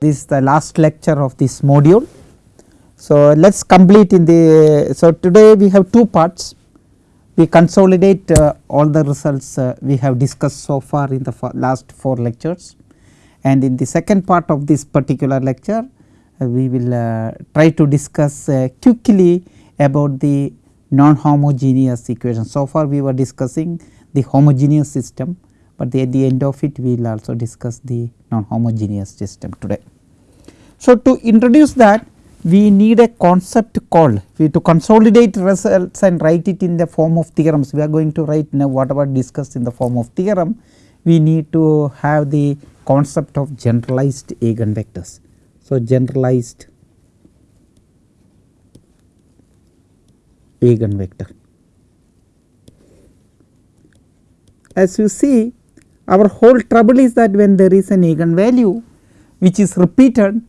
this is the last lecture of this module. So, let us complete in the so today we have two parts we consolidate uh, all the results uh, we have discussed so far in the last 4 lectures and in the second part of this particular lecture uh, we will uh, try to discuss uh, quickly about the non homogeneous equation. So far we were discussing the homogeneous system, but at the end of it we will also discuss the non homogeneous system today. So, to introduce that we need a concept called we to consolidate results and write it in the form of theorems we are going to write now whatever discussed in the form of theorem we need to have the concept of generalized eigenvectors. So, generalized eigenvector. As you see our whole trouble is that when there is an eigenvalue which is repeated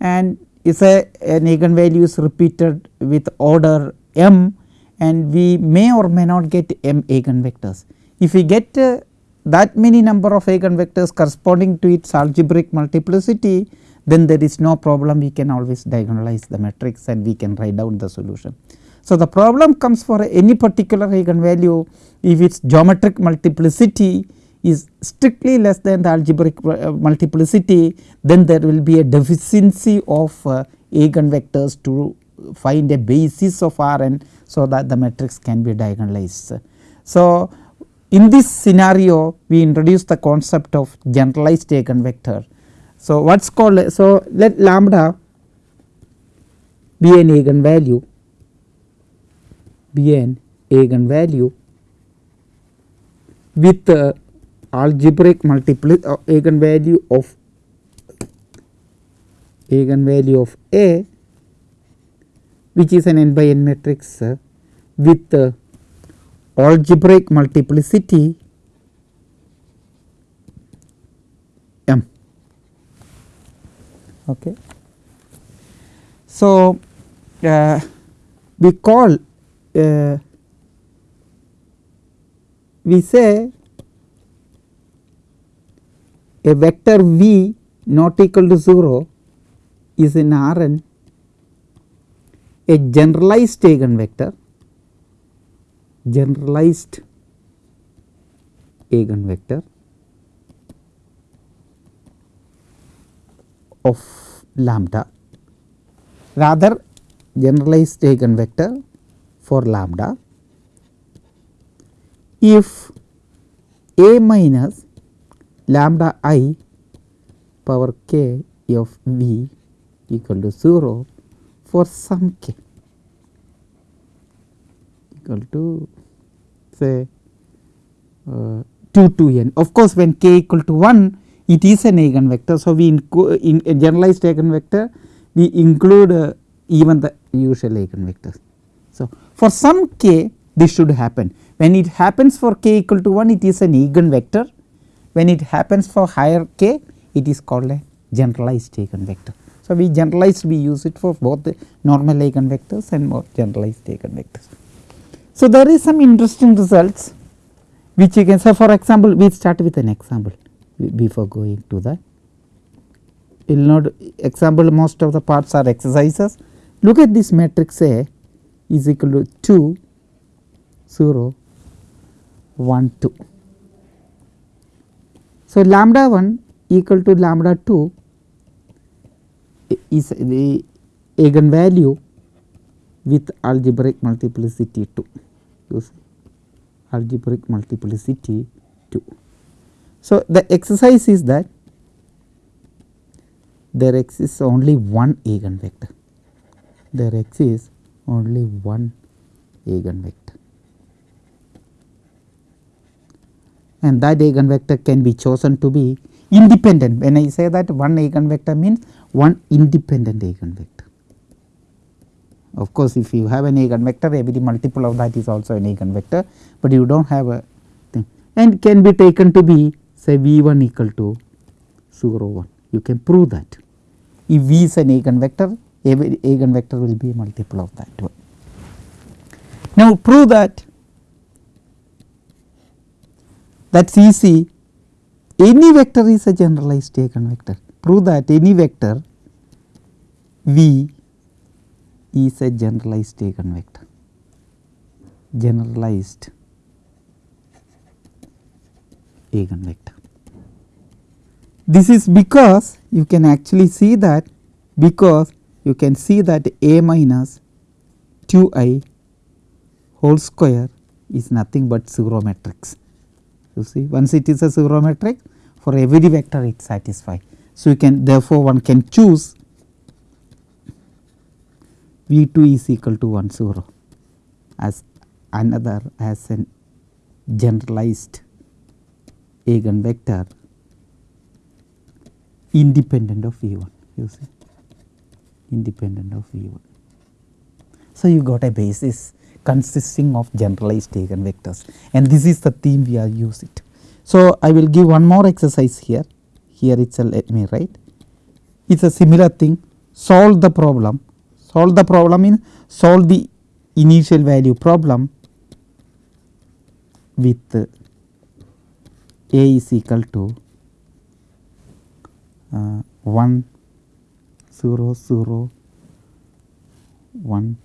and if a an eigenvalue is repeated with order m and we may or may not get m eigenvectors. If we get uh, that many number of eigenvectors corresponding to its algebraic multiplicity then there is no problem we can always diagonalize the matrix and we can write down the solution. So, the problem comes for any particular eigenvalue if its geometric multiplicity is strictly less than the algebraic uh, multiplicity then there will be a deficiency of uh, eigenvectors to find a basis of R n so that the matrix can be diagonalized. So, in this scenario we introduce the concept of generalized eigenvector. So, what is called so let lambda be an eigenvalue be an eigenvalue with uh, algebraic multiplicity uh, eigenvalue of eigenvalue of A which is an n by n matrix uh, with uh, algebraic multiplicity m. Okay. So, uh, we call uh, we say a vector v not equal to 0 is in a generalized eigenvector generalized eigenvector of lambda rather generalized eigenvector for lambda if a minus lambda i power k of v equal to 0 for some k equal to say uh, 2 to n. Of course, when k equal to 1 it is an eigenvector. So, we in, a generalized eigenvector we include uh, even the usual eigenvectors. So, for some k this should happen when it happens for k equal to 1 it is an eigenvector when it happens for higher k it is called a generalized eigenvector. So, we generalized we use it for both the normal eigenvectors and more generalized eigenvectors. So, there is some interesting results which you can say for example, we start with an example before going to the will note example most of the parts are exercises. Look at this matrix A is equal to 2 0 1 2. So, lambda 1 equal to lambda 2 is the eigenvalue with algebraic multiplicity 2 you see? Algebraic multiplicity 2. So, the exercise is that there exists only one eigenvector. There exists only one eigenvector and that eigenvector can be chosen to be independent when I say that one eigenvector means one independent eigenvector. Of course, if you have an eigenvector every multiple of that is also an eigenvector, but you do not have a thing and can be taken to be say V 1 equal to 0 1 you can prove that. If V is an eigenvector every eigenvector will be a multiple of that one. Now, prove that that is easy any vector is a generalized eigenvector prove that any vector V is a generalized eigenvector generalized eigenvector. This is because you can actually see that because you can see that A minus 2 i whole square is nothing but 0 matrix. You see once it is a 0 matrix for every vector it satisfies. So, you can therefore, one can choose V 2 is equal to 1 0 as another as an generalized eigenvector independent of V 1 you see independent of V 1. So, you got a basis consisting of generalized eigenvectors and this is the theme we are using. So, I will give one more exercise here, here itself let me write. It is a similar thing solve the problem, solve the problem in solve the initial value problem with a is equal to uh, 1 0 0 1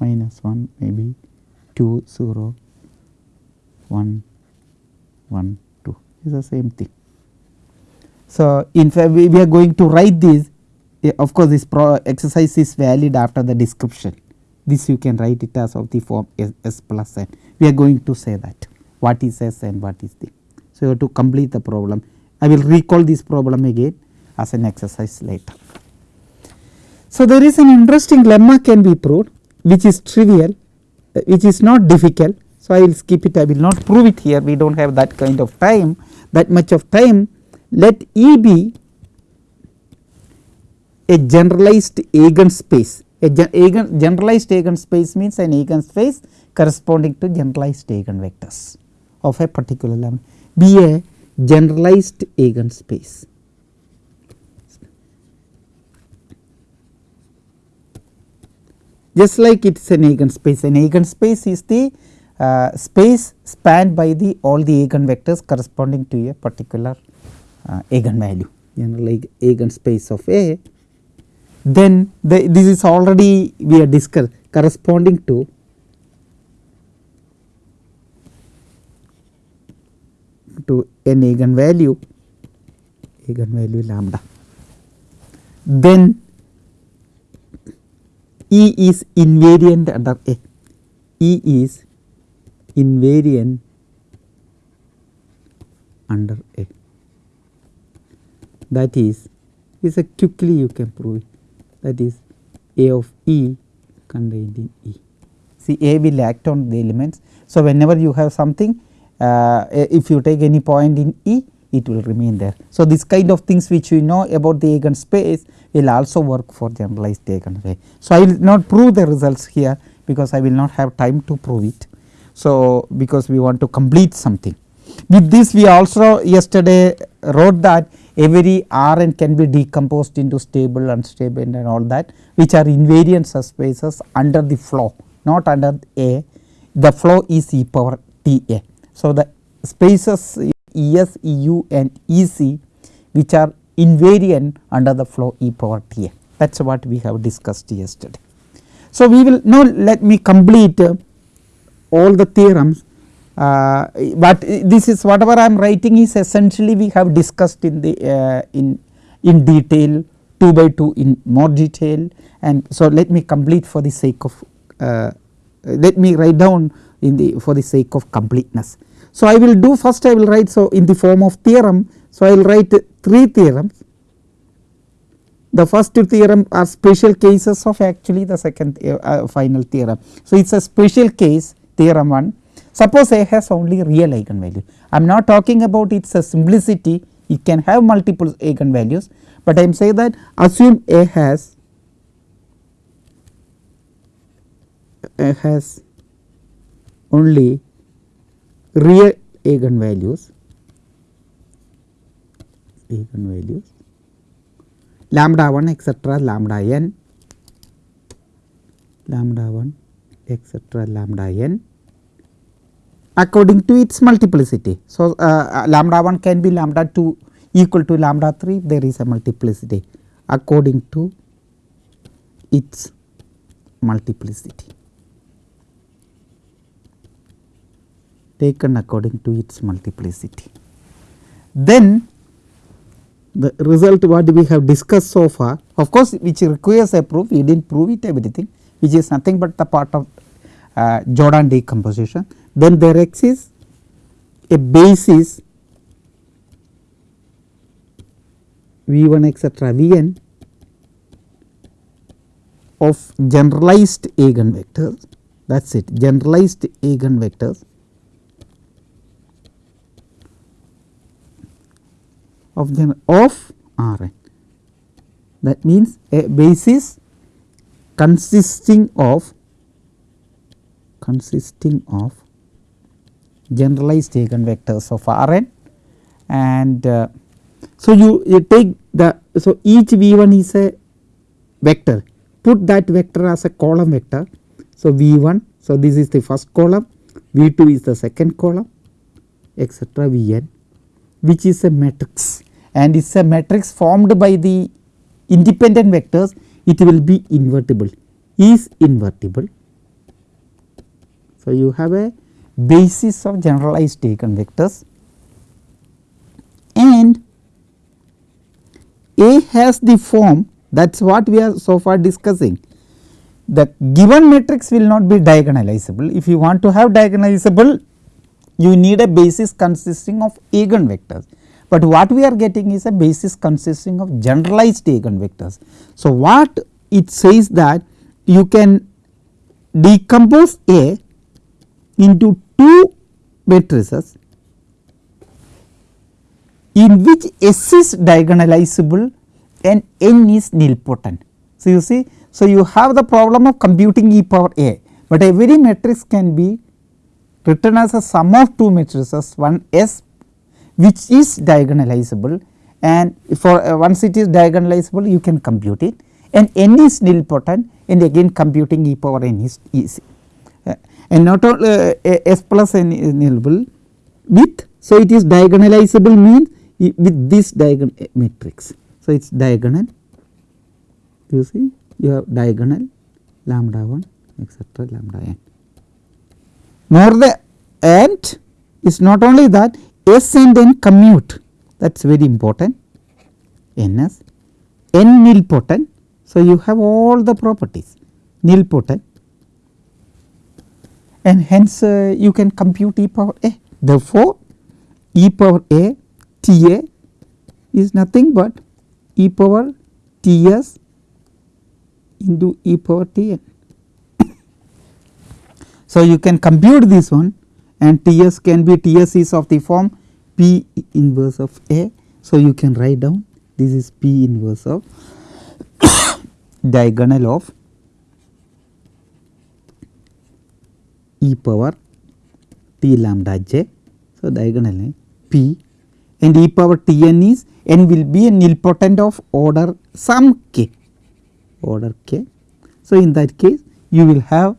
minus 1 maybe 2 0 1 1 2 is the same thing. So, in fact we, we are going to write this. Of course, this exercise is valid after the description. This you can write it as of the form S, S plus n. We are going to say that. What is S and what is the. So, you have to complete the problem. I will recall this problem again as an exercise later. So, there is an interesting lemma can be proved which is trivial uh, which is not difficult. So, I will skip it I will not prove it here we do not have that kind of time that much of time let E be a generalized eigenspace a eigen generalized eigenspace means an eigenspace corresponding to generalized eigenvectors of a particular lambda be a generalized eigenspace. Just like it is an eigenspace. An eigenspace is the uh, space spanned by the all the eigenvectors corresponding to a particular uh, eigenvalue you know like eigenspace of A. Then the, this is already we are discussed corresponding to to an eigenvalue eigenvalue lambda. Then E is invariant under A. E is invariant under A. That is, is a quickly you can prove it. That is A of E contained in E. See A will act on the elements. So, whenever you have something, uh, if you take any point in E, it will remain there. So, this kind of things which we know about the eigenspace will also work for generalized eigen eigenspace. So, I will not prove the results here because I will not have time to prove it. So, because we want to complete something. With this we also yesterday wrote that every R n can be decomposed into stable, unstable and all that which are invariant subspaces under the flow not under A the flow is e power t A. So, the spaces E s, E u and E c which are invariant under the flow e power t a that is what we have discussed yesterday. So, we will now let me complete uh, all the theorems, uh, but this is whatever I am writing is essentially we have discussed in the uh, in in detail 2 by 2 in more detail and so let me complete for the sake of uh, let me write down in the for the sake of completeness. So, I will do first I will write so in the form of theorem. So, I will write 3 theorems. The first two theorem are special cases of actually the second uh, uh final theorem. So, it is a special case theorem 1. Suppose A has only real eigenvalue. I am not talking about its simplicity, it can have multiple eigenvalues, but I am saying that assume A has A has only real eigenvalues eigenvalues lambda 1 etcetera lambda n. Lambda 1 etcetera lambda n. According to its multiplicity. So, uh, lambda 1 can be lambda 2 equal to lambda 3 there is a multiplicity according to its multiplicity taken according to its multiplicity. Then the result what we have discussed so far of course which requires a proof we did not prove it everything which is nothing but the part of uh, Jordan decomposition. Then there exists a basis V 1 etcetera V n of generalized eigenvectors that is it generalized eigenvectors of the of R. N that means a basis consisting of consisting of generalized eigenvectors of R n. And uh, so you, you take the so each V 1 is a vector. Put that vector as a column vector. So, V 1 so this is the first column. V 2 is the second column etcetera V n which is a matrix and is a matrix formed by the independent vectors it will be invertible is invertible. So, you have a basis of generalized eigenvectors and A has the form that is what we are so far discussing. The given matrix will not be diagonalizable. If you want to have diagonalizable, you need a basis consisting of eigenvectors, but what we are getting is a basis consisting of generalized eigenvectors. So, what it says that you can decompose A into two matrices in which S is diagonalizable and n is nilpotent. So, you see so you have the problem of computing e power a, but every matrix can be written as a sum of two matrices one S which is diagonalizable and for uh, once it is diagonalizable you can compute it and n is nilpotent and again computing e power n is easy uh, and not only uh, s plus n is nilable with so it is diagonalizable means with this diagonal matrix. So, it is diagonal you see you have diagonal lambda 1 etcetera lambda n. More the and is not only that S and commute that is very important Ns, N nilpotent. So, you have all the properties nilpotent and hence uh, you can compute e power a. Therefore, e power a T a is nothing but e power T s into e power T n. so, you can compute this one and T s can be T s is of the form P inverse of A. So, you can write down this is P inverse of diagonal of e power T lambda j. So, diagonal P and e power T n is n will be a nilpotent of order some k order k. So, in that case you will have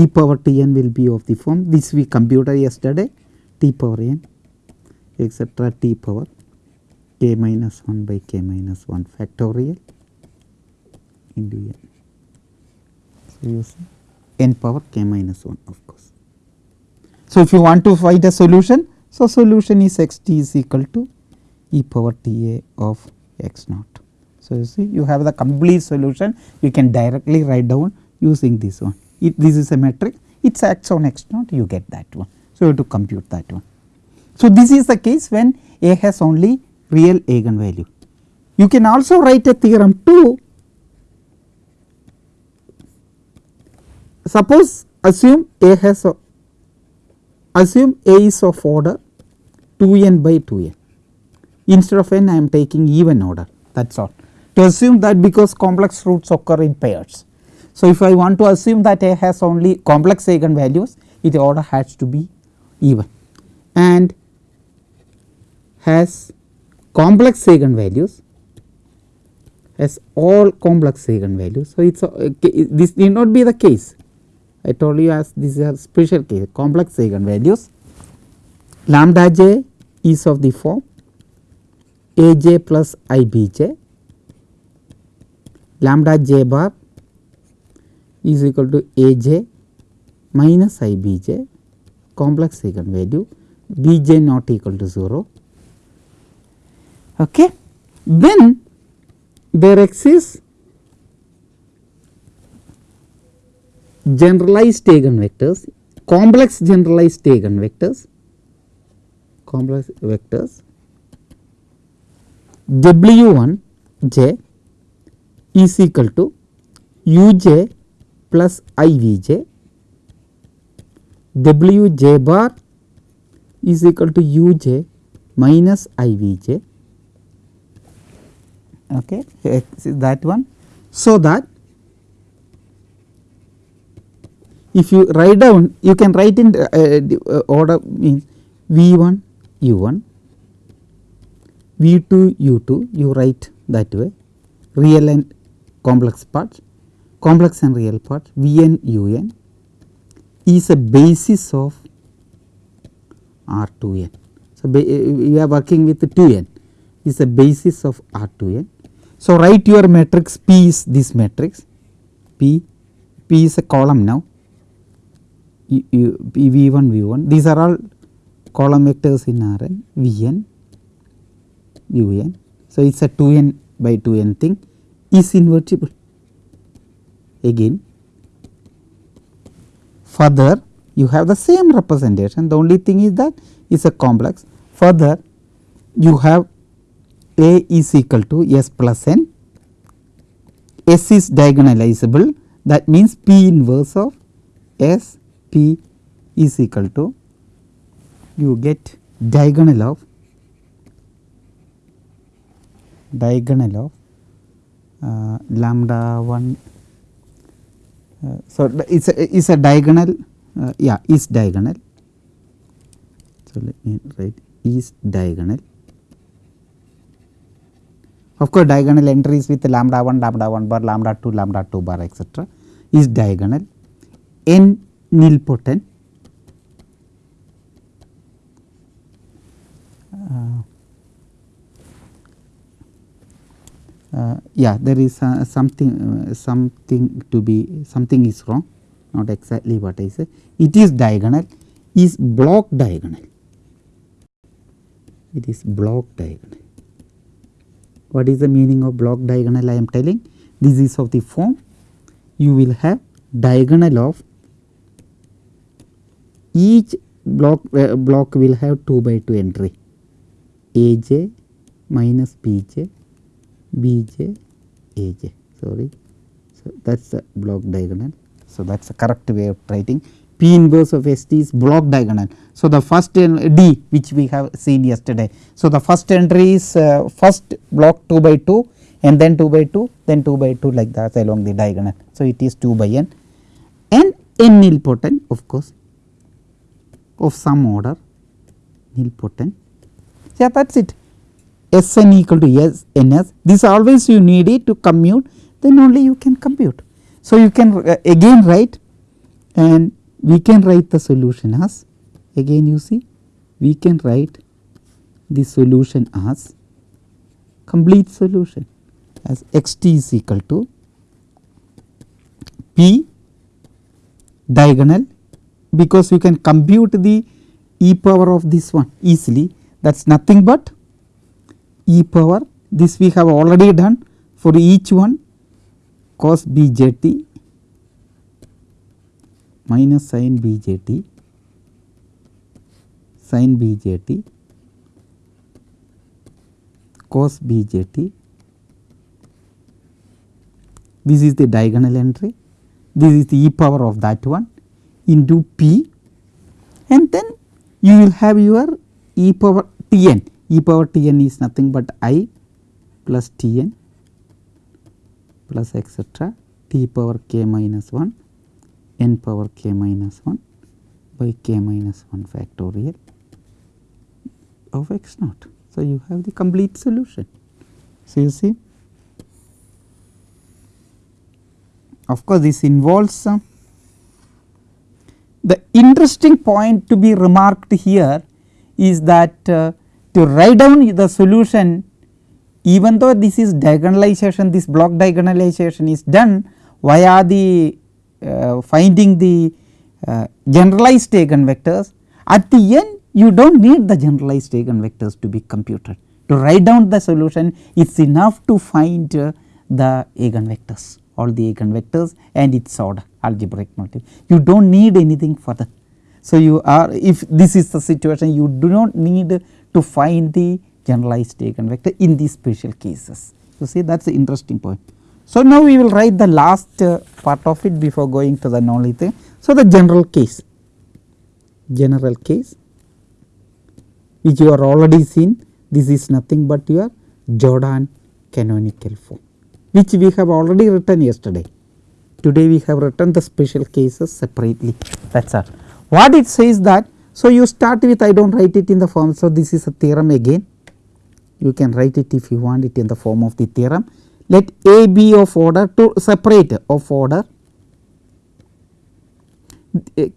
e power T n will be of the form this we computed yesterday t power n etcetera t power k minus 1 by k minus 1 factorial into n. So, you see n power k minus 1 of course. So, if you want to find a solution so, solution is x t is equal to e power t a of x naught. So, you see you have the complete solution you can directly write down using this one. If this is a matrix it acts on x naught you get that one. So, you have to compute that one. So, this is the case when A has only real eigenvalue. You can also write a theorem too. Suppose assume A has a, assume A is of order 2 n by 2 n. Instead of n I am taking even order that is all to assume that because complex roots occur in pairs. So, if I want to assume that A has only complex eigenvalues its order has to be even and has complex eigenvalues has all complex eigenvalues. So, it is uh, this need not be the case. I told you as this is a special case complex eigenvalues. Lambda j is of the form a j plus i b j. Lambda j bar is equal to a j minus i b j complex eigenvalue b j not equal to 0. Okay. Then there exists generalized eigenvectors, complex generalized eigenvectors, complex vectors W 1 j is equal to u j plus i v j, W j bar is equal to u j minus i v j. Okay that one. So that if you write down you can write in uh, uh, order means v1 u1 v2 u2 you write that way. Real and complex parts complex and real part vn un is a basis of r2n so we eh, are working with 2n is a basis of r2n so, write your matrix P is this matrix. P, P is a column now. U, U, P V1 V1 these are all column vectors in Rn. So, it is a 2n by 2n thing. Is invertible again. Further you have the same representation. The only thing is that is a complex. Further you have a is equal to S plus n, S is diagonalizable. That means P inverse of S P is equal to you get diagonal of diagonal of uh, lambda 1 uh, so it is a, is a diagonal uh, yeah is diagonal. So let me write is diagonal. Of course, diagonal entries with lambda 1, lambda 1 bar, lambda 2, lambda 2 bar etc. is diagonal. N nilpotent uh, uh, yeah there is uh, something uh, something to be something is wrong. Not exactly what I say it is diagonal is block diagonal. It is block diagonal. What is the meaning of block diagonal I am telling? This is of the form. You will have diagonal of each block uh, block will have 2 by 2 entry. Aj minus bj bj aj sorry so that is the block diagonal so that is the correct way of writing P inverse of S T is block diagonal. So, the first D which we have seen yesterday. So, the first entry is uh, first block 2 by 2 and then 2 by 2 then 2 by 2 like that along the diagonal. So, it is 2 by n and n nilpotent of course of some order nilpotent. Yeah that is it S n equal to S n s this always you need it to commute then only you can compute. So, you can uh, again write and we can write the solution as again you see we can write the solution as complete solution as x t is equal to p diagonal because you can compute the e power of this one easily that is nothing but e power. This we have already done for each one. Cos b j t minus sin b j t sin b j t cos b j t this is the diagonal entry. This is the e power of that one into p. And then you will have your e power t n e power t n is nothing but i plus t n plus etcetera t power k minus 1 n power k minus 1 by k minus 1 factorial of x naught. So, you have the complete solution. So, you see of course, this involves uh, the interesting point to be remarked here is that uh, to write down the solution even though this is diagonalization this block diagonalization is done via the uh, finding the uh, generalized eigenvectors at the end you do not need the generalized eigenvectors to be computed. To write down the solution it is enough to find uh, the eigenvectors all the eigenvectors and its order algebraic multiple you do not need anything further. So, you are if this is the situation you do not need to find the generalized eigenvector in these special cases you see that is the interesting point. So, now we will write the last uh, part of it before going to the non thing. So, the general case general case which you are already seen this is nothing but your Jordan canonical form which we have already written yesterday. Today we have written the special cases separately that is all. What it says that so you start with I do not write it in the form so this is a theorem again you can write it if you want it in the form of the theorem. Let A be of order to separate of order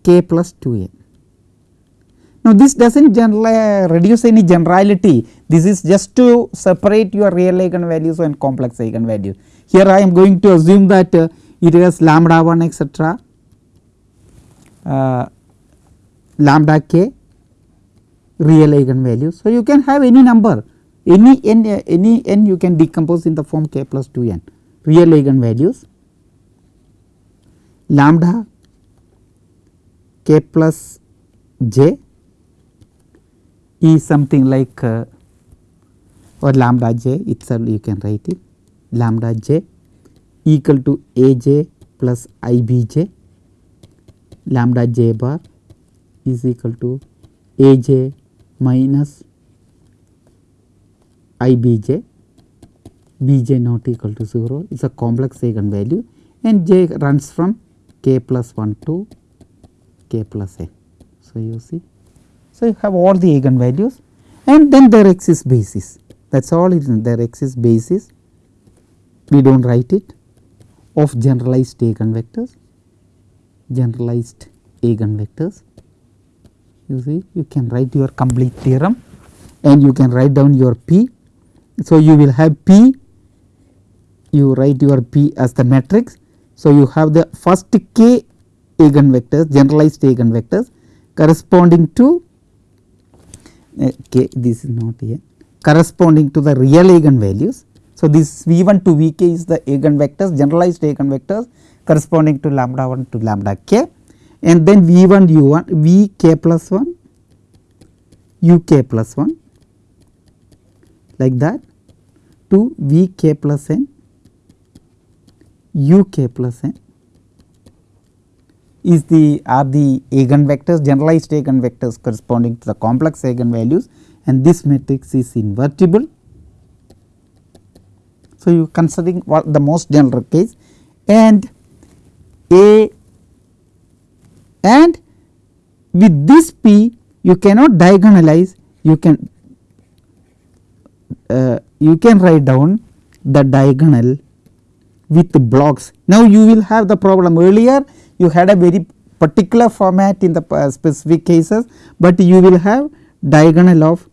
k plus 2a. Now, this does not reduce any generality this is just to separate your real eigenvalues and complex eigenvalues. Here I am going to assume that uh, it has lambda 1 etcetera uh, lambda k real eigenvalues. So, you can have any number any n any n you can decompose in the form k plus 2 n. Real eigenvalues lambda k plus j is something like uh, or lambda j itself you can write it. Lambda j equal to a j plus i b j. Lambda j bar is equal to a j minus i b j. B j not equal to 0 is a complex eigenvalue. And j runs from k plus 1 to k plus n. So, you see. So, you have all the eigenvalues. And then there exists basis. That is. All there exists basis. We do not write it. Of generalized eigenvectors. Generalized eigenvectors you see you can write your complete theorem and you can write down your p so, you will have P, you write your P as the matrix. So, you have the first k eigenvectors generalized eigenvectors corresponding to uh, k this is not here corresponding to the real eigenvalues. So, this V 1 to V k is the eigenvectors generalized eigenvectors corresponding to lambda 1 to lambda k and then V 1 u 1 V k plus 1 u k plus 1 like that to V k plus n u k plus n is the are the eigenvectors generalized eigenvectors corresponding to the complex eigenvalues and this matrix is invertible. So, you considering what the most general case and A and with this P you cannot diagonalize you can uh, you can write down the diagonal with blocks. Now, you will have the problem earlier you had a very particular format in the uh, specific cases, but you will have diagonal of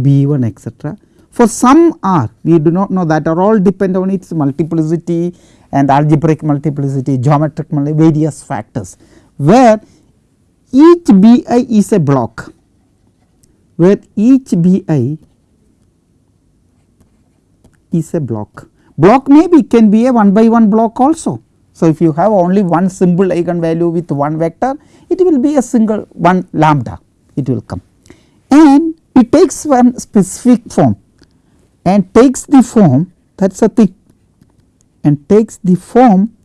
B 1 etcetera. For some R we do not know that are all depend on its multiplicity and algebraic multiplicity, geometric multiplicity various factors where each B i is a block where each B i is a block. Block maybe can be a 1 by 1 block also. So, if you have only one simple eigenvalue with one vector it will be a single one lambda it will come and it takes one specific form and takes the form that is a thing and takes the form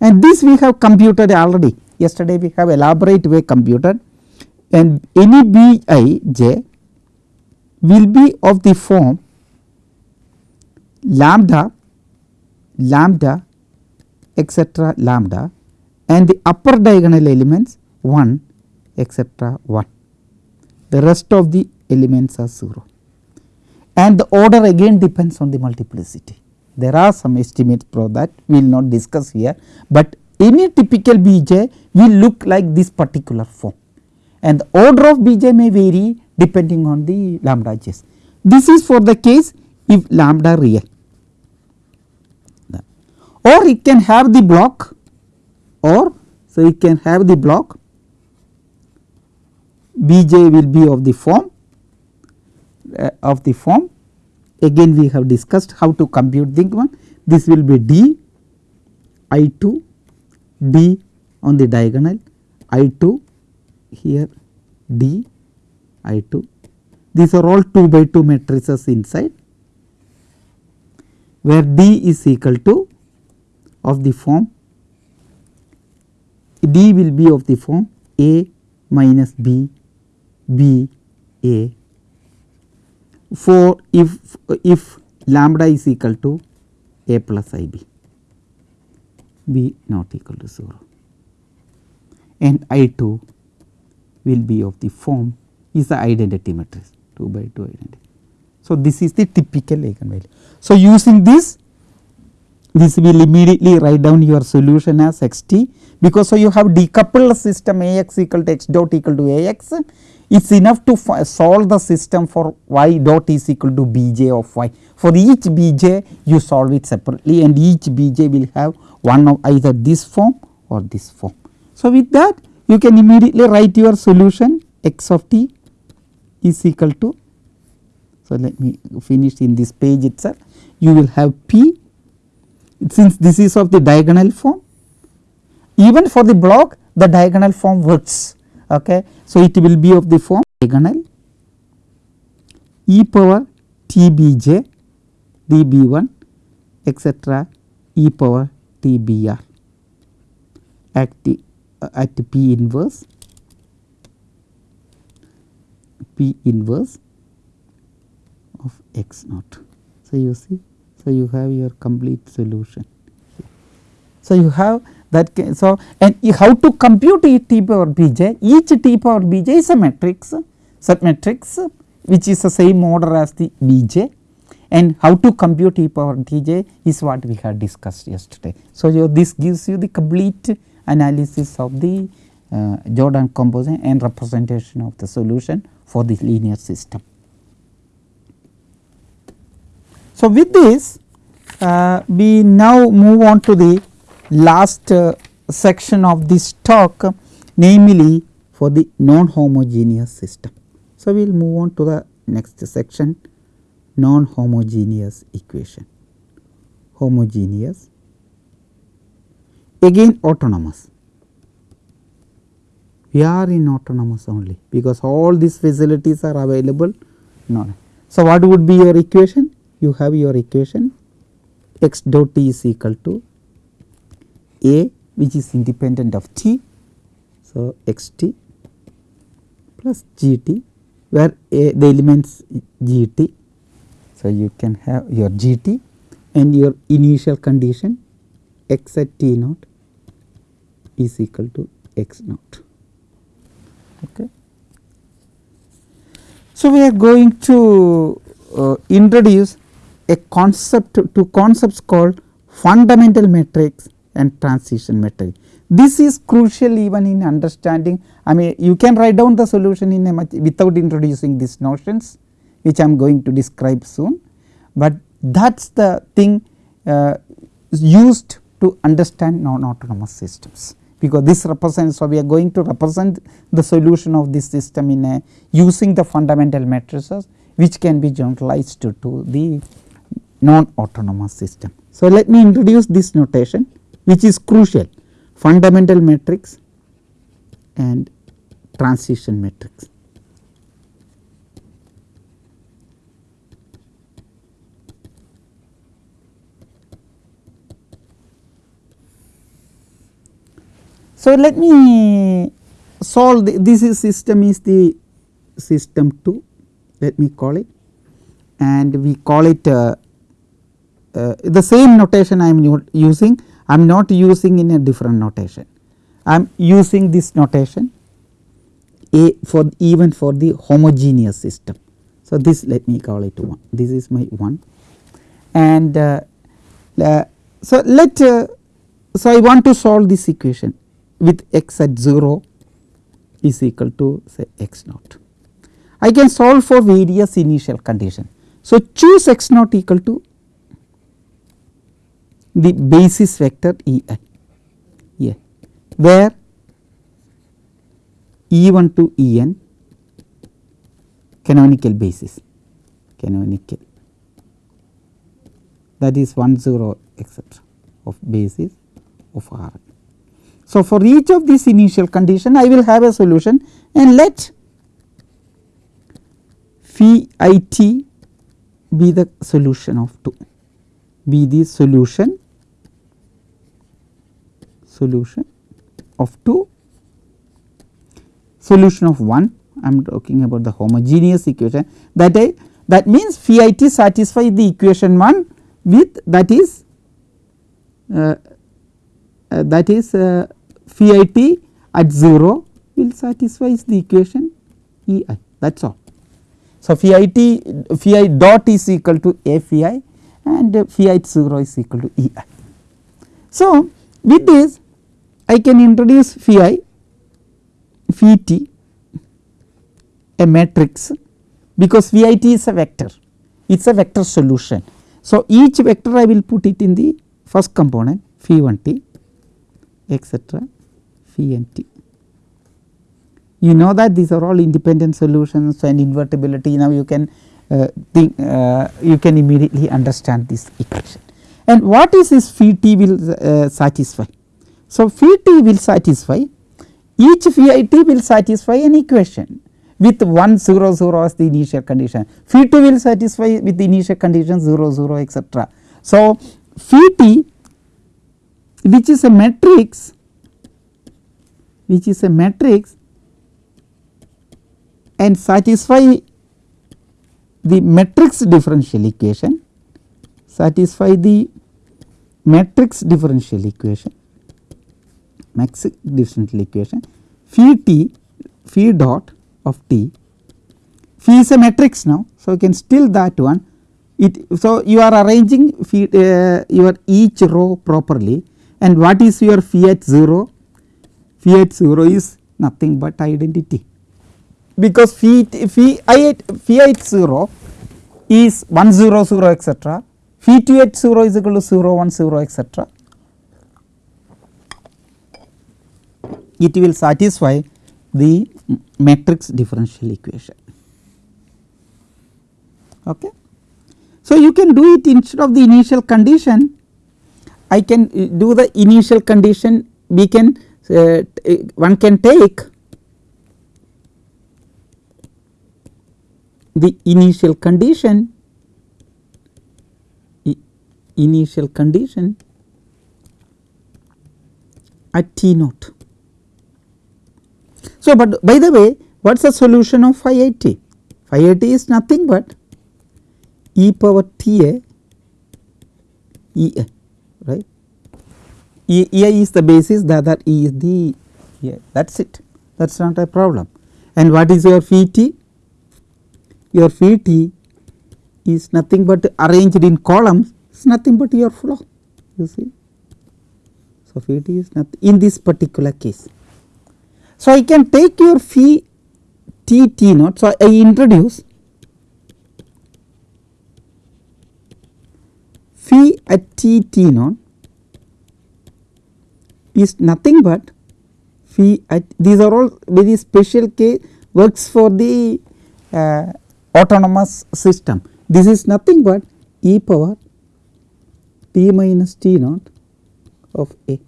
and this we have computed already. Yesterday we have elaborate way computed. And any b i j will be of the form lambda lambda etcetera lambda and the upper diagonal elements 1 etcetera 1 the rest of the elements are 0 and the order again depends on the multiplicity. There are some estimates for that we will not discuss here, but any typical Bj will look like this particular form and the order of Bj may vary depending on the lambda j's. This is for the case if lambda real or it can have the block or so it can have the block Bj will be of the form uh, of the form again we have discussed how to compute the one. This will be d I 2 d on the diagonal I 2 here d I 2 these are all 2 by 2 matrices inside where d is equal to of the form d will be of the form a minus b b a for if if lambda is equal to a plus i b b not equal to 0 and I 2 will be of the form is the identity matrix 2 by 2 identity. So, this is the typical eigenvalue. So, using this this will immediately write down your solution as x t because so you have decoupled system A x equal to x dot equal to A x it is enough to solve the system for y dot is equal to b j of y. For each b j you solve it separately and each b j will have one of either this form or this form. So, with that you can immediately write your solution x of t is equal to. So, let me finish in this page itself you will have p since this is of the diagonal form even for the block the diagonal form works. Okay. So, it will be of the form diagonal e power t b j d b 1 etcetera e power t b r at the uh, at P inverse P inverse of x naught. So, you see so you have your complete solution. So, you have that case. so and how to compute each t power b j each t power b j is a matrix such matrix which is the same order as the b j and how to compute e power t j is what we had discussed yesterday. So, this gives you the complete analysis of the uh, Jordan composition and representation of the solution for the linear system. So, with this uh, we now move on to the last uh, section of this talk namely for the non homogeneous system. So, we will move on to the next section non homogeneous equation homogeneous again autonomous. We are in autonomous only because all these facilities are available. No. So, what would be your equation? You have your equation x dot t is equal to a which is independent of t. So, x t plus g t where a the elements g t. So, you can have your g t and your initial condition x at t naught is equal to x naught. Okay. So, we are going to uh, introduce a concept to concepts called fundamental matrix and transition matrix. This is crucial even in understanding I mean you can write down the solution in a much without introducing these notions which I am going to describe soon, but that is the thing uh, used to understand non autonomous systems because this represents. So, we are going to represent the solution of this system in a using the fundamental matrices which can be generalized to, to the non autonomous system. So, let me introduce this notation which is crucial fundamental matrix and transition matrix. So, let me solve the, this is system is the system 2 let me call it and we call it uh, uh, the same notation I am using I am not using in a different notation I am using this notation a for even for the homogeneous system. So, this let me call it 1 this is my 1 and uh, uh, so let uh, so I want to solve this equation with x at 0 is equal to say x naught. I can solve for various initial condition So, choose x naught equal to the basis vector E i yeah, where E 1 to E n canonical basis. Canonical. That is 1 0 etcetera of basis of R. So, for each of these initial condition I will have a solution and let phi i t be the solution of 2 be the solution solution of 2 solution of 1 I am talking about the homogeneous equation that I that means phi i t satisfy the equation 1 with that is uh, uh, that is uh, phi i t at 0 will satisfy the equation E i that is all. So, phi i t phi i dot is equal to a phi i and phi i 0 is equal to E i. So, with this I can introduce phi i phi t a matrix because phi is a vector it is a vector solution. So, each vector I will put it in the first component phi 1 t etcetera phi n t. You know that these are all independent solutions and invertibility now you can uh, think uh, you can immediately understand this equation. And what is this phi t will uh, satisfy? So, phi t will satisfy. Each phi t will satisfy an equation with 1 0 0 as the initial condition. Phi 2 will satisfy with the initial condition 0 0 etcetera. So, phi t which is a matrix which is a matrix and satisfy the matrix differential equation satisfy the matrix differential equation matrix differential equation phi t phi dot of t. Phi is a matrix now. So, you can still that one. It so you are arranging phi, uh, your each row properly. And what is your phi at 0 phi at 0 is nothing but identity. Because phi phi i at phi at 0 is 1 0 0 etcetera phi 2 at 0 is equal to 0 1 0 etcetera it will satisfy the matrix differential equation. Okay. So, you can do it instead of the initial condition I can do the initial condition we can uh, one can take the initial condition initial condition at t naught so, but by the way what is the solution of phi i t? Phi i t is nothing but e power t a e a right e, e a is the basis the other e is the yeah, that is it that is not a problem. And what is your phi t? Your phi t is nothing but arranged in columns is nothing but your flow you see. So, phi t is nothing in this particular case. So, I can take your phi t t naught. So, I introduce phi at t t naught is nothing but phi at these are all very special case works for the uh, autonomous system. This is nothing but e power t minus t naught of a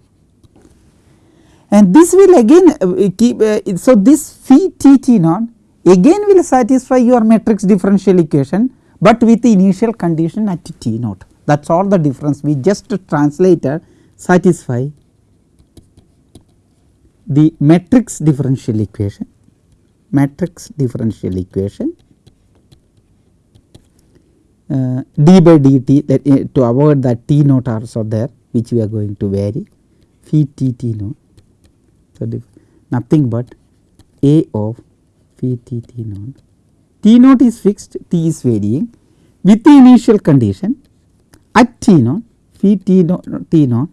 and this will again uh, keep uh, so this phi t t naught again will satisfy your matrix differential equation, but with the initial condition at t naught. That is all the difference. We just translated satisfy the matrix differential equation matrix differential equation uh, d by dt that uh, to avoid that t naught also there which we are going to vary phi t t naught so, nothing but A of phi t t naught. T naught is fixed, t is varying. With the initial condition at t naught phi t naught, t naught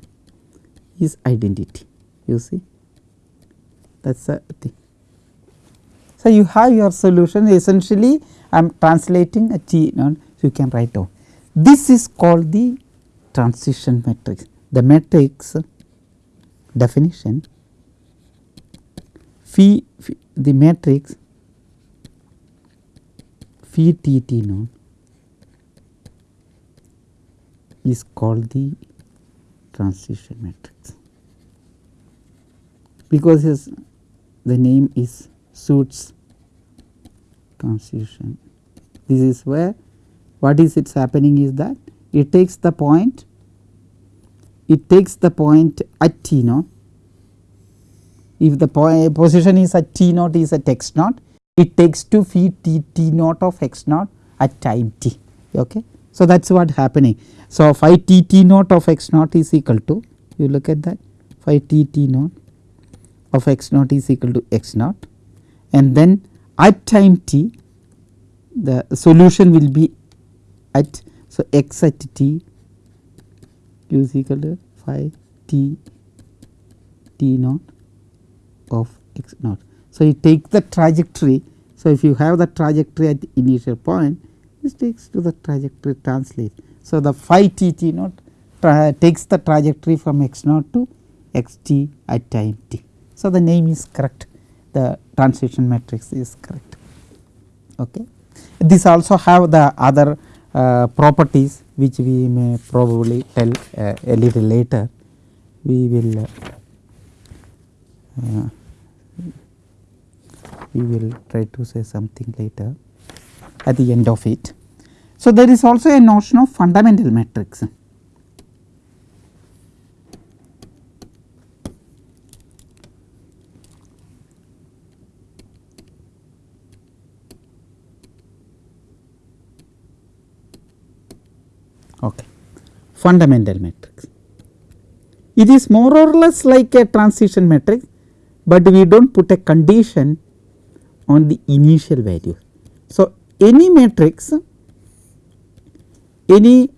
is identity you see. That is the thing. So, you have your solution. Essentially I am translating a t naught So, you can write down. This is called the transition matrix. The matrix definition phi, phi the matrix phi t t naught is called the transition matrix because his the name is suits transition. This is where what is it's happening is that it takes the point it takes the point at t naught if the point eh, position is at t naught is at x naught it takes to phi t t naught of x naught at time t okay. So, that is what happening. So, phi t t naught of x naught is equal to you look at that phi t t naught of x naught is equal to x naught and then at time t the solution will be at so x at t is equal to phi t t naught of x naught. So, you take the trajectory. So, if you have the trajectory at the initial point this takes to the trajectory translate. So, the phi t t naught takes the trajectory from x naught to x t at time t. So, the name is correct the transition matrix is correct. Okay. This also have the other uh, properties which we may probably tell uh, a little later we will uh, we will try to say something later at the end of it. So, there is also a notion of fundamental matrix. Okay. Fundamental matrix. It is more or less like a transition matrix, but we do not put a condition on the initial value. So, any matrix any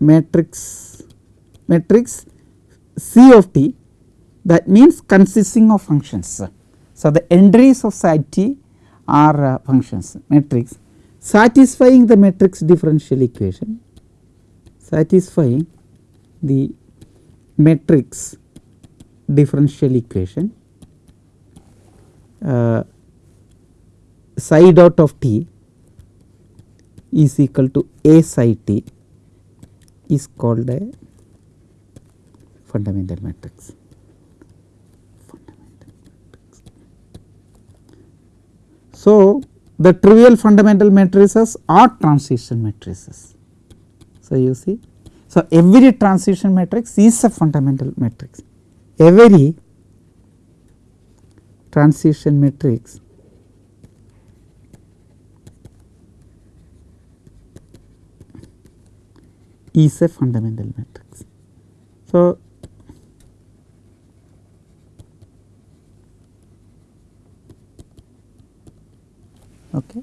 matrix matrix C of t that means consisting of functions. So, the entries of psi t are uh, functions matrix satisfying the matrix differential equation satisfying the matrix differential equation Uh, psi dot of t is equal to a psi t is called a fundamental matrix. Fundamental matrix. So, the trivial fundamental matrices are transition matrices. So, you see so every transition matrix is a fundamental matrix every transition matrix is a fundamental matrix. So, okay.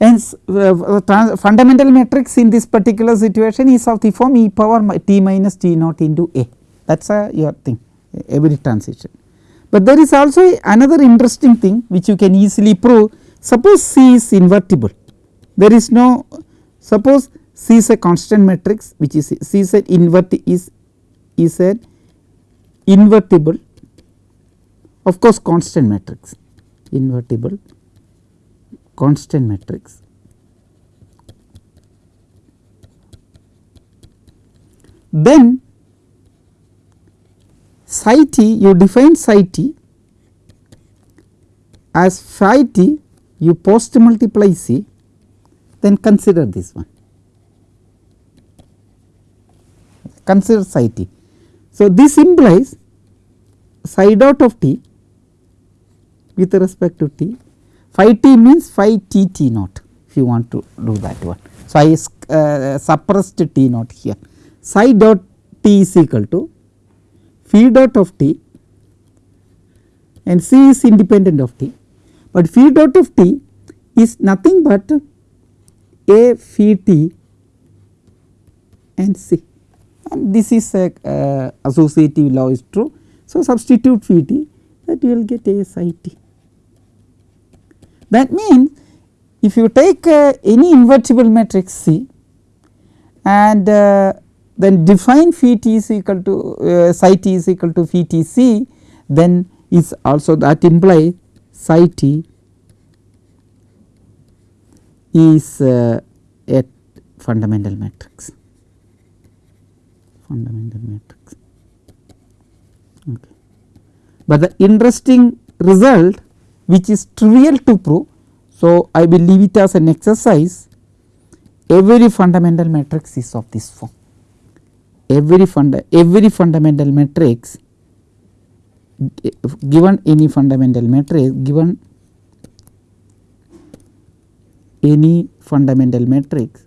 Hence, uh, fundamental matrix in this particular situation is of the form e power t minus t naught into a that is a your thing every transition. But there is also another interesting thing which you can easily prove. Suppose C is invertible. There is no suppose C is a constant matrix which is C is an invert is is an invertible. Of course constant matrix. Invertible constant matrix. Then psi t you define psi t as phi t you post multiply c then consider this one consider psi t. So, this implies psi dot of t with respect to t phi t means phi t t naught if you want to do that one. So, I uh, suppressed t naught here psi dot t is equal to phi dot of t and c is independent of t, but phi dot of t is nothing but a phi t and c and this is a uh, associative law is true. So, substitute Vt that you will get A psi t. That means if you take uh, any invertible matrix C and uh, then define phi t is equal to uh, psi t is equal to phi t c then is also that imply psi t is uh, a fundamental matrix fundamental matrix okay. But the interesting result which is trivial to prove. So, I will leave it as an exercise every fundamental matrix is of this form every funda every fundamental matrix given any fundamental matrix given any fundamental matrix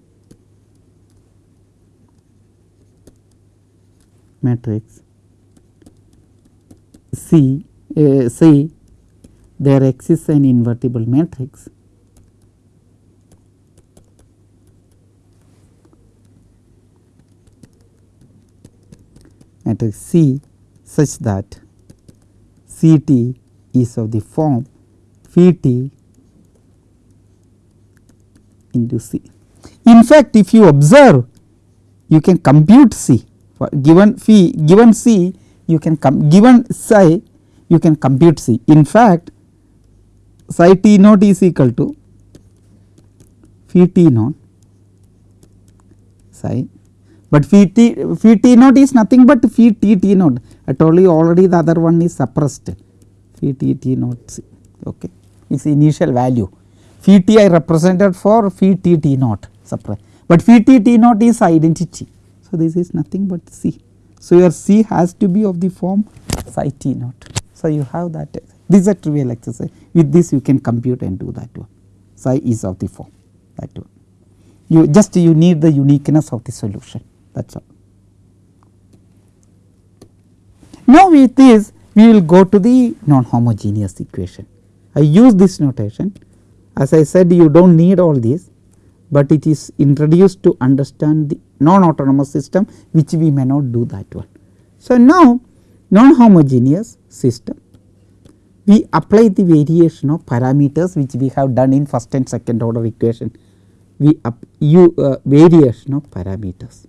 matrix C uh, C there exists an invertible matrix matrix C such that C t is of the form phi t into C. In fact, if you observe you can compute C for given phi given C you can come given psi you can compute C. In fact, psi t naught is equal to phi t naught psi but phi t phi t naught is nothing but phi t t naught I told you already the other one is suppressed. Phi t t naught c okay. Its initial value. Phi t I represented for phi t t naught suppressed but phi t t naught is identity. So this is nothing but c. So your c has to be of the form psi t naught so you have that this is a trivial exercise. With this you can compute and do that one. Psi is of the form. That one. You just you need the uniqueness of the solution that is all. Now with this we will go to the non-homogeneous equation. I use this notation as I said you do not need all this, but it is introduced to understand the non-autonomous system which we may not do that one. So now non-homogeneous system we apply the variation of parameters which we have done in first and second order equation we up you uh, variation of parameters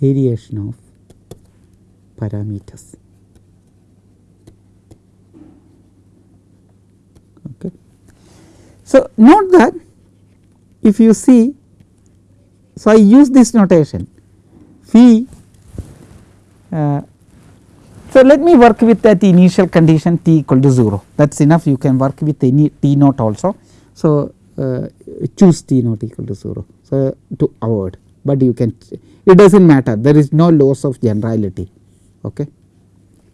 variation of parameters. Okay. So, note that if you see, so I use this notation phi. Uh, so, let me work with that initial condition t equal to 0 that is enough you can work with any t naught also. So, uh, choose t naught equal to 0. So, to avoid but you can it does not matter. There is no loss of generality. Okay?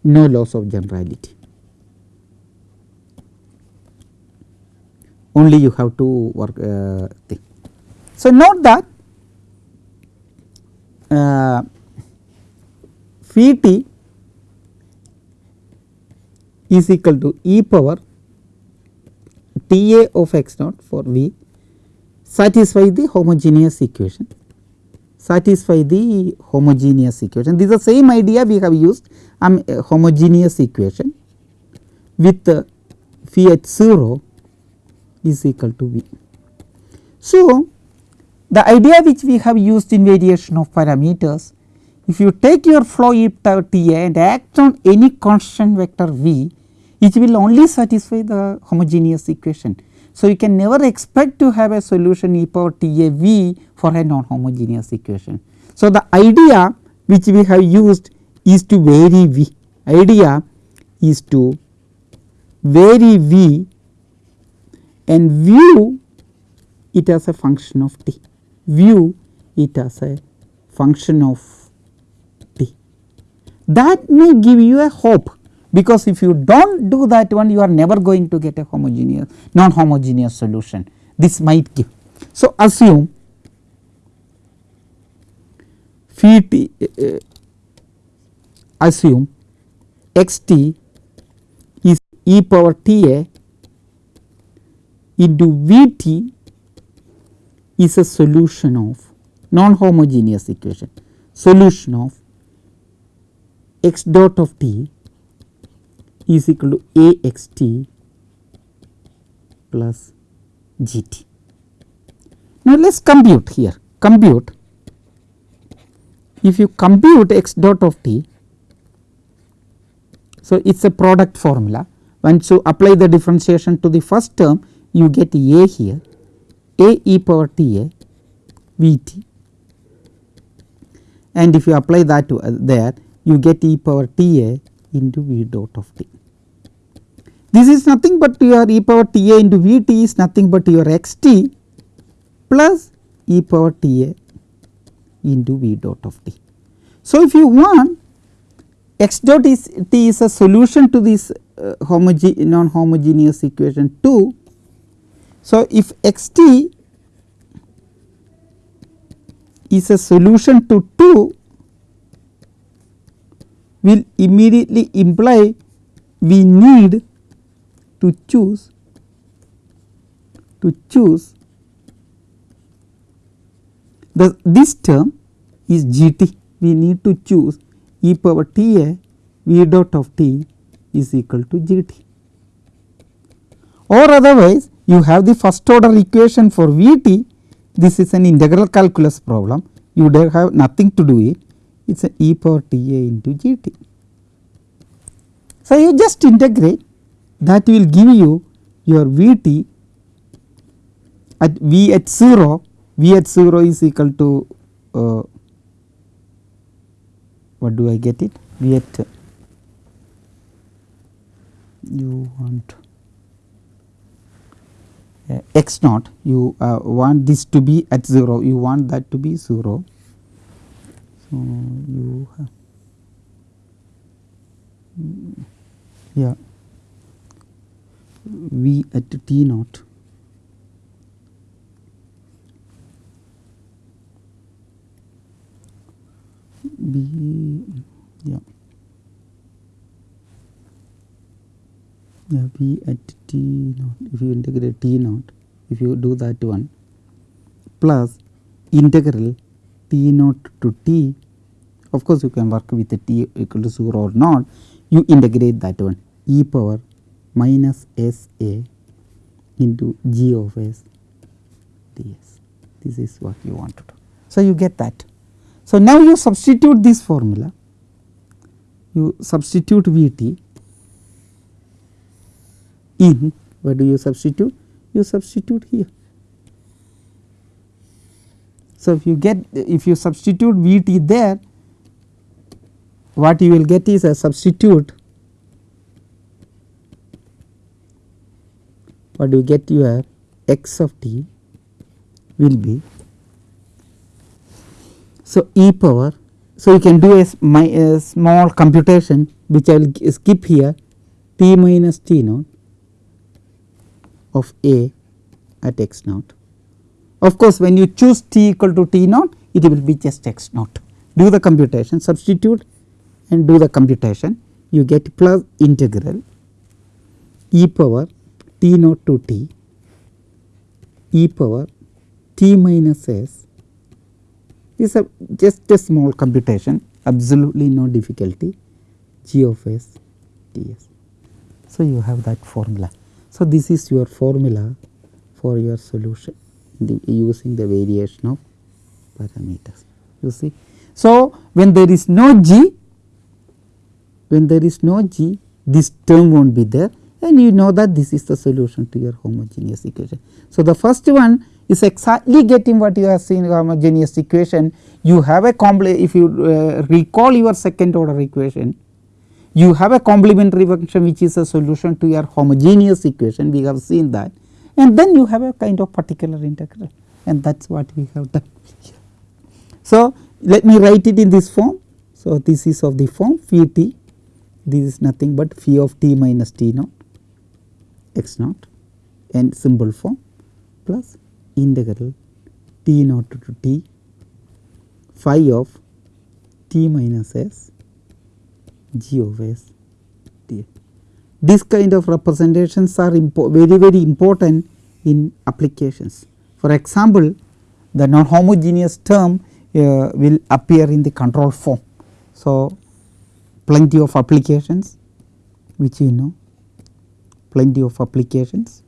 No loss of generality. Only you have to work uh, thing. So, note that uh, phi t is equal to e power T a of x naught for V satisfy the homogeneous equation satisfy the homogeneous equation. This is the same idea we have used um, homogeneous equation with uh, phi h 0 is equal to V. So, the idea which we have used in variation of parameters if you take your flow e T a and act on any constant vector V it will only satisfy the homogeneous equation. So, you can never expect to have a solution e power T a V for a non homogeneous equation. So, the idea which we have used is to vary V idea is to vary V and view it as a function of t, view it as a function of t. That may give you a hope because if you do not do that one you are never going to get a homogeneous non homogeneous solution this might give. So, assume phi t uh, assume x t is e power t a into V t is a solution of non homogeneous equation solution of x dot of t is equal to a x t plus g t. Now, let us compute here compute if you compute x dot of t. So, it is a product formula once you apply the differentiation to the first term you get a here a e power t a v t and if you apply that to, uh, there you get e power t a into v dot of t. This is nothing but your e power t a into v t is nothing but your x t plus e power t a into v dot of t. So, if you want x dot is t is a solution to this uh, non homogeneous equation 2. So, if x t is a solution to 2 will immediately imply we need to choose to choose. The this term is g t. We need to choose e power t a v dot of t is equal to g t. Or otherwise you have the first order equation for v t. This is an integral calculus problem. You have nothing to do it it is a e power t a into g t. So, you just integrate that will give you your v t at v at 0 v at 0 is equal to uh, what do I get it v at you want uh, x naught you uh, want this to be at 0 you want that to be 0. You have yeah. V at t naught. B yeah. Yeah v at t naught. If you integrate t naught if you do that one plus integral t naught to t of course you can work with t equal to 0 or not you integrate that one e power minus s a into g of s ds this is what you want to do. So, you get that. So, now you substitute this formula you substitute V t in where do you substitute? You substitute here. So, if you get if you substitute V t there what you will get is a substitute what you get your x of t will be so e power so you can do a, my, a small computation which I will skip here t minus t naught of a at x naught. Of course, when you choose t equal to t naught it will be just x naught do the computation substitute and do the computation you get plus integral e power t naught to t e power t minus s is a just a small computation absolutely no difficulty g of s t s. So, you have that formula. So, this is your formula for your solution the, using the variation of parameters you see. So, when there is no g when there is no g this term will not be there and you know that this is the solution to your homogeneous equation. So, the first one is exactly getting what you have seen homogeneous equation you have a complex if you uh, recall your second order equation you have a complementary function which is a solution to your homogeneous equation we have seen that and then you have a kind of particular integral and that is what we have done here. So, let me write it in this form. So, this is of the form phi t this is nothing but phi of t minus t naught x naught and symbol form plus integral t naught to t phi of t minus s g of s d. This kind of representations are very very important in applications. For example, the non homogeneous term uh, will appear in the control form. So, plenty of applications which you know plenty of applications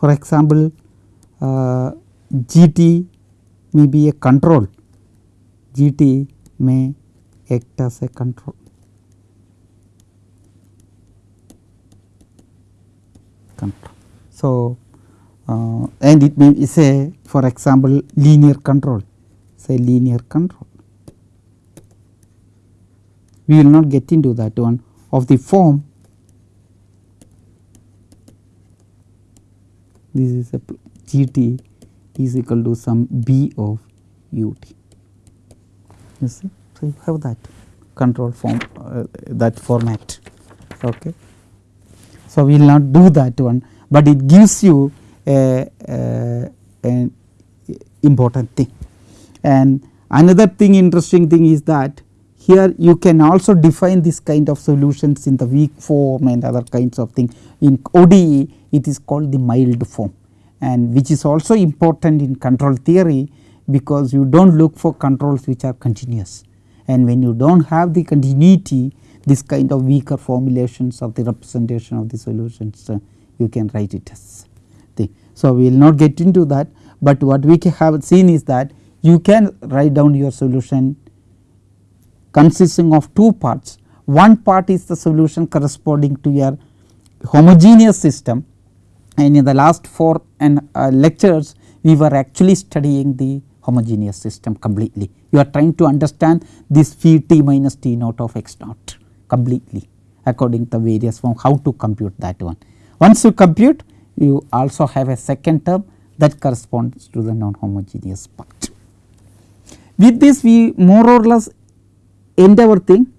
for example, uh, GT may be a control, GT may act as a control. control. So, uh, and it may say for example linear control say linear control. We will not get into that one of the form this is a GT is equal to some B of UT. You see, so you have that control form uh, that format. Okay. So, we will not do that one, but it gives you a, a, an important thing. And another thing interesting thing is that here you can also define this kind of solutions in the weak form and other kinds of thing. In ODE it is called the mild form and which is also important in control theory because you do not look for controls which are continuous and when you do not have the continuity this kind of weaker formulations of the representation of the solutions uh, you can write it as thing. So, we will not get into that, but what we have seen is that you can write down your solution consisting of two parts. One part is the solution corresponding to your homogeneous system and in the last four and uh, lectures we were actually studying the homogeneous system completely. You are trying to understand this phi t minus t naught of x naught completely according to various form how to compute that one. Once you compute you also have a second term that corresponds to the non homogeneous part. With this we more or less end our thing,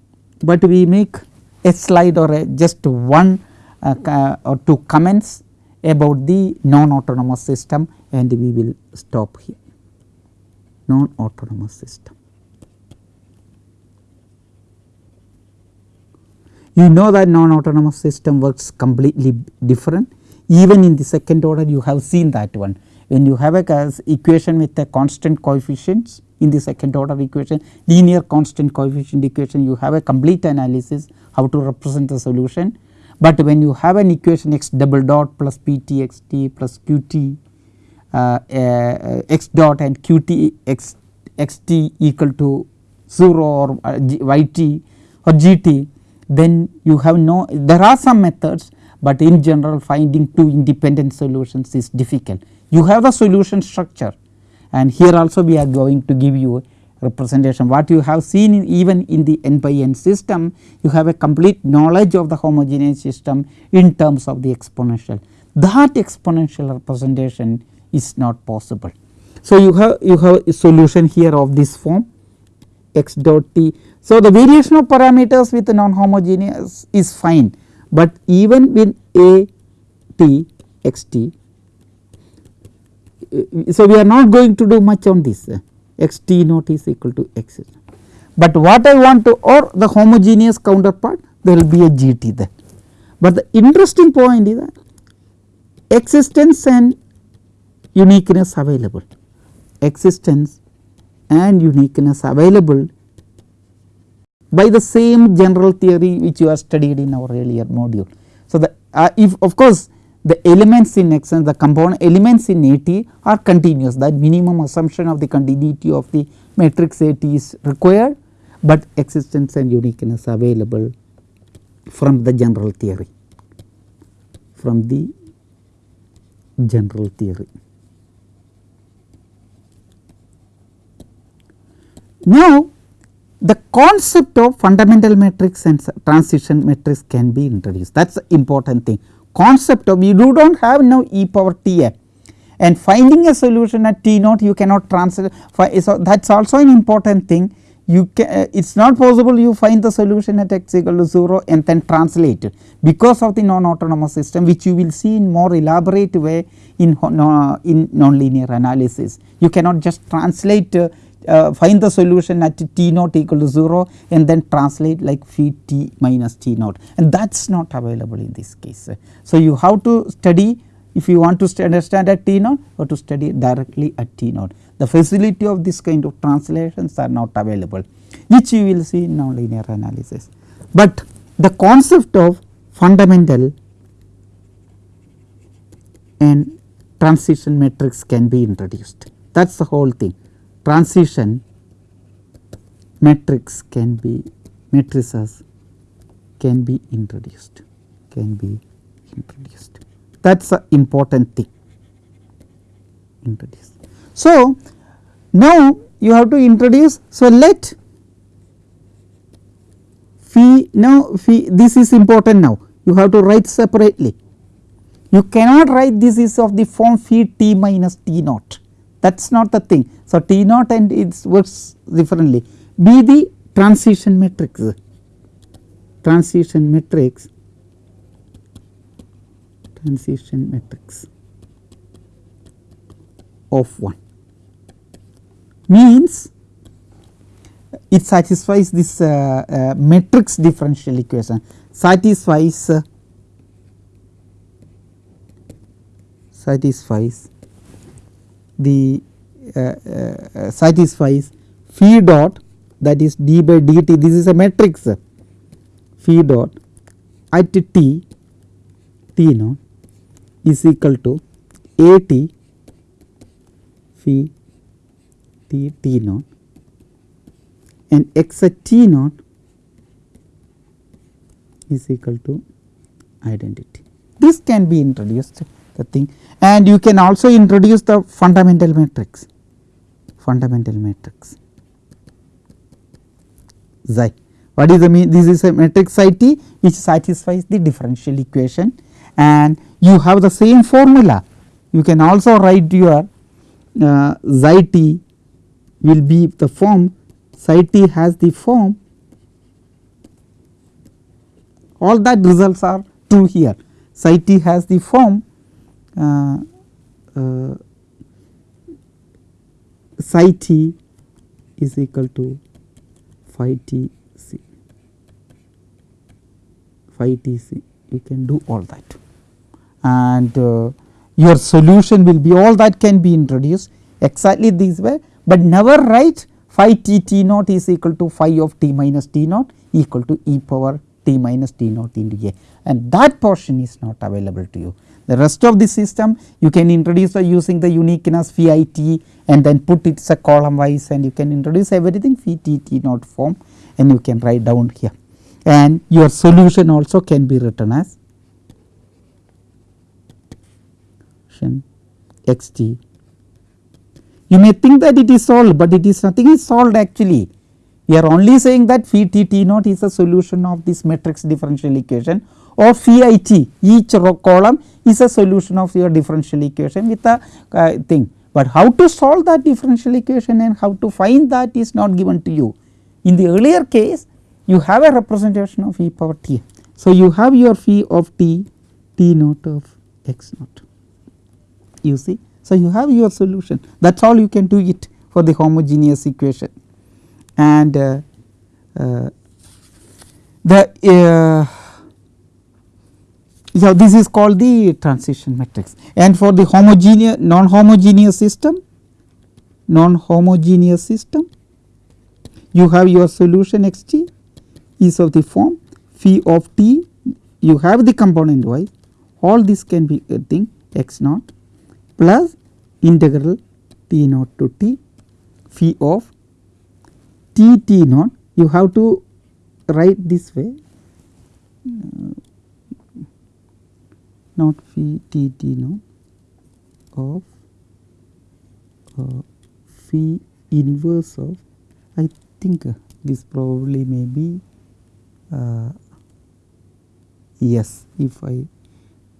but we make a slide or a just one uh, or two comments about the non autonomous system and we will stop here. Non autonomous system. You know that non autonomous system works completely different. Even in the second order you have seen that one. When you have a equation with a constant coefficients in the second order equation linear constant coefficient equation you have a complete analysis how to represent the solution. But when you have an equation x double dot plus p t x t plus q t uh, uh, x dot and q t x x t equal to 0 or uh, y t or g t then you have no there are some methods, but in general finding two independent solutions is difficult. You have a solution structure and here also we are going to give you a representation. What you have seen in even in the n by n system you have a complete knowledge of the homogeneous system in terms of the exponential. That exponential representation is not possible. So, you have you have a solution here of this form x dot t. So, the variation of parameters with non homogeneous is fine, but even with a t x t. So, we are not going to do much on this x t naught is equal to x. But what I want to or the homogeneous counterpart there will be a g t there. But the interesting point is that existence and uniqueness available existence and uniqueness available by the same general theory which you have studied in our earlier module. So, the uh, if of course, the elements in X and the component elements in A t are continuous. That minimum assumption of the continuity of the matrix A t is required, but existence and uniqueness available from the general theory from the general theory. Now, the concept of fundamental matrix and transition matrix can be introduced. That is the important thing concept of you do not have now e power t a. And finding a solution at t naught you cannot translate. So that is also an important thing. You can uh, it is not possible you find the solution at x equal to 0 and then translate it. Because of the non autonomous system which you will see in more elaborate way in, uh, in nonlinear analysis. You cannot just translate uh, find the solution at t naught equal to 0 and then translate like phi t minus t naught and that is not available in this case. So, you have to study if you want to understand at t naught or to study directly at t naught. The facility of this kind of translations are not available which you will see in nonlinear analysis. But the concept of fundamental and transition matrix can be introduced that is the whole thing transition matrix can be matrices can be introduced can be introduced. That is a important thing. Introduce. So, now you have to introduce so let phi now phi this is important now. You have to write separately. You cannot write this is of the form phi t minus t naught. That is not the thing. So, t naught and it works differently. Be the transition matrix. Transition matrix. Transition matrix of 1 means it satisfies this uh, uh, matrix differential equation. Satisfies uh, satisfies the Uh, uh, satisfies phi dot that is d by dt. This is a matrix. Phi dot at t t naught is equal to a t phi t t naught and x at t naught is equal to identity. This can be introduced the thing. And you can also introduce the fundamental matrix fundamental matrix. Xi. What is the mean this is a matrix xi t which satisfies the differential equation. And you have the same formula. You can also write your uh, xi t will be the form. Psi t has the form. All that results are true here. Psi t has the form uh, uh, psi t is equal to phi t c. Phi t c. You can do all that. And uh, your solution will be all that can be introduced exactly this way, but never write phi t t naught is equal to phi of t minus t naught equal to e power t minus t naught into a and that portion is not available to you. The rest of the system you can introduce by using the uniqueness phi i t and then put it as a column wise and you can introduce everything phi t t naught form and you can write down here and your solution also can be written as x t. You may think that it is solved, but it is nothing is solved actually. We are only saying that phi t t naught is a solution of this matrix differential equation or phi i t each row column is a solution of your differential equation with a uh, thing. But how to solve that differential equation and how to find that is not given to you. In the earlier case you have a representation of e power t. So, you have your phi of t t naught of x naught you see. So, you have your solution that is all you can do it for the homogeneous equation and uh, uh, the uh, yeah, this is called the transition matrix. And for the homogeneous non homogeneous system non homogeneous system you have your solution x t is of the form phi of t. You have the component y. All this can be a thing x naught plus integral t naught to t phi of t t naught you have to write this way. Uh, not phi t t naught of uh, phi inverse of I think uh, this probably may be uh, yes. If I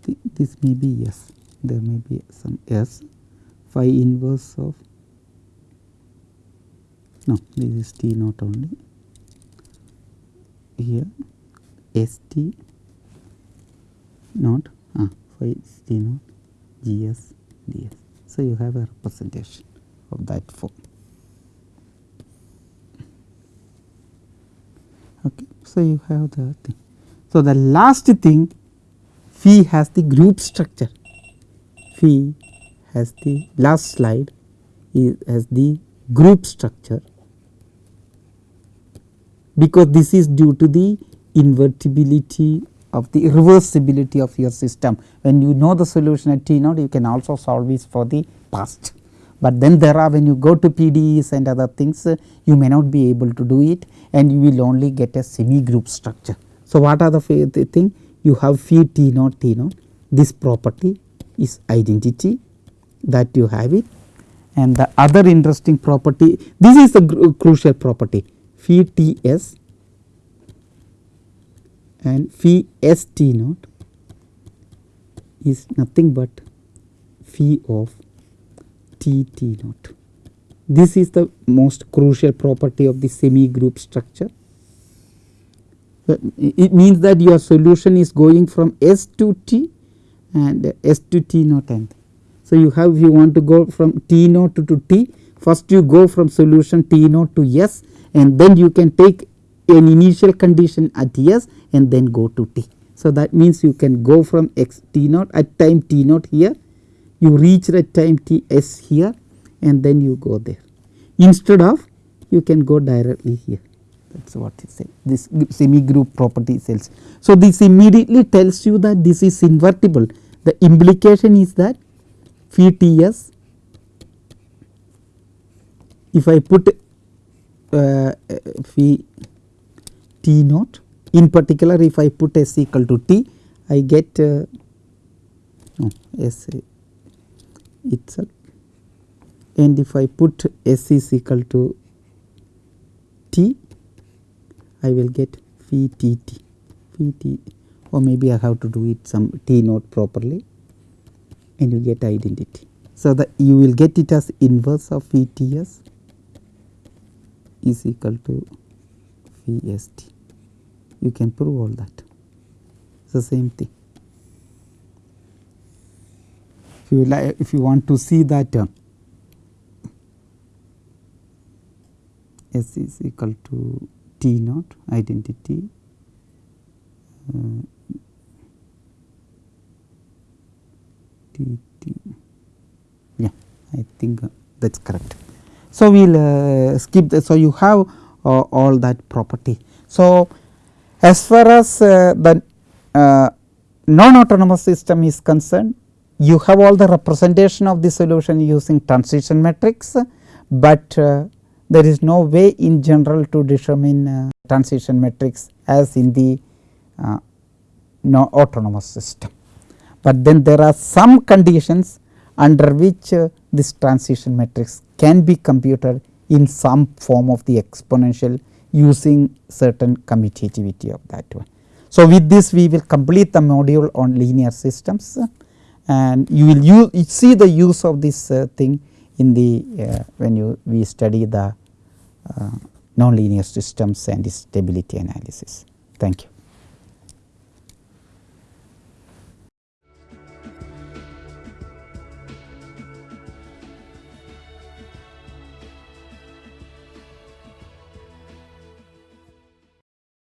th this may be yes. There may be some s. Phi inverse of no this is t naught only here s t naught ah, phi t naught gs ds. So, you have a representation of that form. Okay. So, you have the thing. So, the last thing phi has the group structure phi has the last slide is has the group structure because this is due to the invertibility of the reversibility of your system. When you know the solution at t naught you can also solve this for the past, but then there are when you go to PDEs and other things you may not be able to do it and you will only get a semi group structure. So, what are the, the thing? You have phi t naught t naught this property is identity that you have it. And the other interesting property this is the crucial property phi t s and phi s t naught is nothing but phi of t t naught. This is the most crucial property of the semi group structure. It means that your solution is going from S to T and S to T naught and so, you have you want to go from T naught to, to T first you go from solution T naught to S and then you can take an initial condition at S and then go to T. So, that means you can go from x T naught at time T naught here. You reach at time T S here and then you go there. Instead of you can go directly here. That is what it says. This semi group property cells. So, this immediately tells you that this is invertible. The implication is that phi T s if I put uh, phi T naught. In particular if I put S equal to T I get uh, no S itself. And if I put S is equal to T I will get phi T T. Phi T or maybe I have to do it some T naught properly and you get identity. So, that you will get it as inverse of V T S is equal to V S T. You can prove all that. It is the same thing. If you like, if you want to see that uh, S is equal to T naught identity uh, T T yeah I think uh, that is correct. So, we will uh, skip the, so you have uh, all that property. So, as far as uh, the uh, non autonomous system is concerned you have all the representation of the solution using transition matrix, but uh, there is no way in general to determine transition matrix as in the no autonomous system but then there are some conditions under which uh, this transition matrix can be computed in some form of the exponential using certain commutativity of that one. So, with this we will complete the module on linear systems and you will use see the use of this uh, thing in the uh, when you we study the uh, nonlinear systems and stability analysis. Thank you.